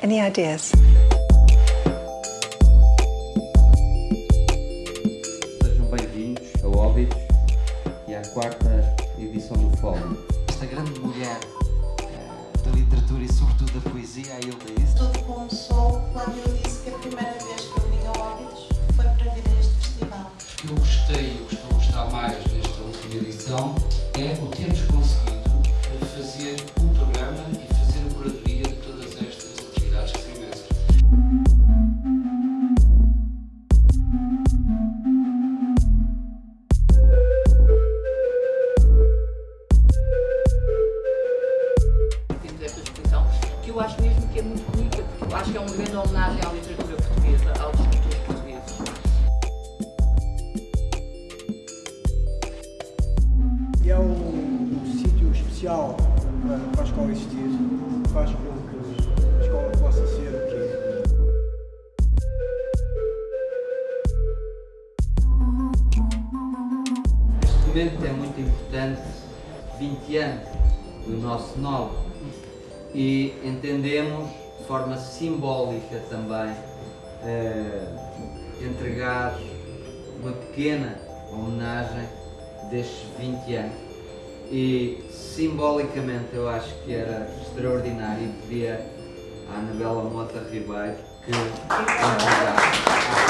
Any ideas? Sejam bem-vindos ao Óbitos e à quarta edição do Fórum. Esta grande mulher eh, da literatura e sobretudo da poesia, a Hilda Isso. Tudo começou quando eu disse que a primeira vez que eu vim ao Óbidos foi para vir a este festival. eu gostei e o que estou a gostar mais nesta última edição eu acho mesmo que é muito bonita, porque eu acho que é uma grande homenagem à literatura portuguesa, aos escritores portugueses. E é um, um sítio especial para, para a escola existir, faz com que a escola possa ser o que é. Este momento é muito importante, 20 anos do nosso novo, e entendemos de forma simbólica também eh, entregar uma pequena homenagem destes 20 anos. E simbolicamente eu acho que era extraordinário e à Anabela Mota Ribeiro que entregasse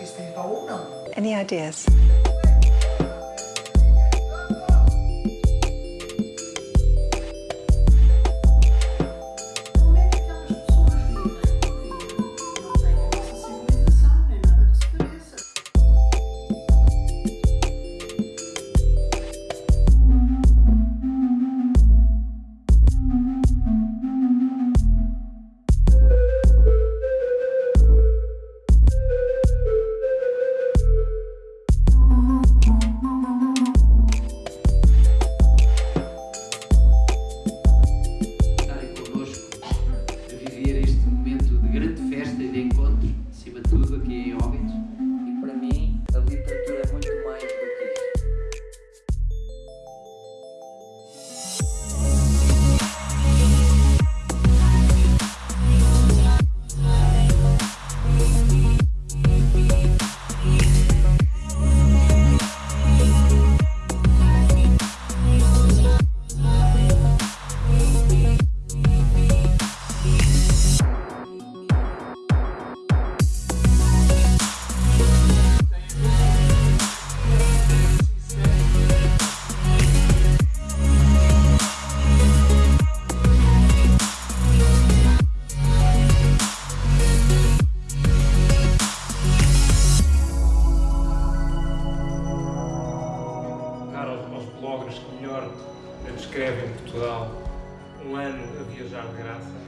Know. Any ideas? obras que melhor descrevem Portugal, um ano a viajar de graça,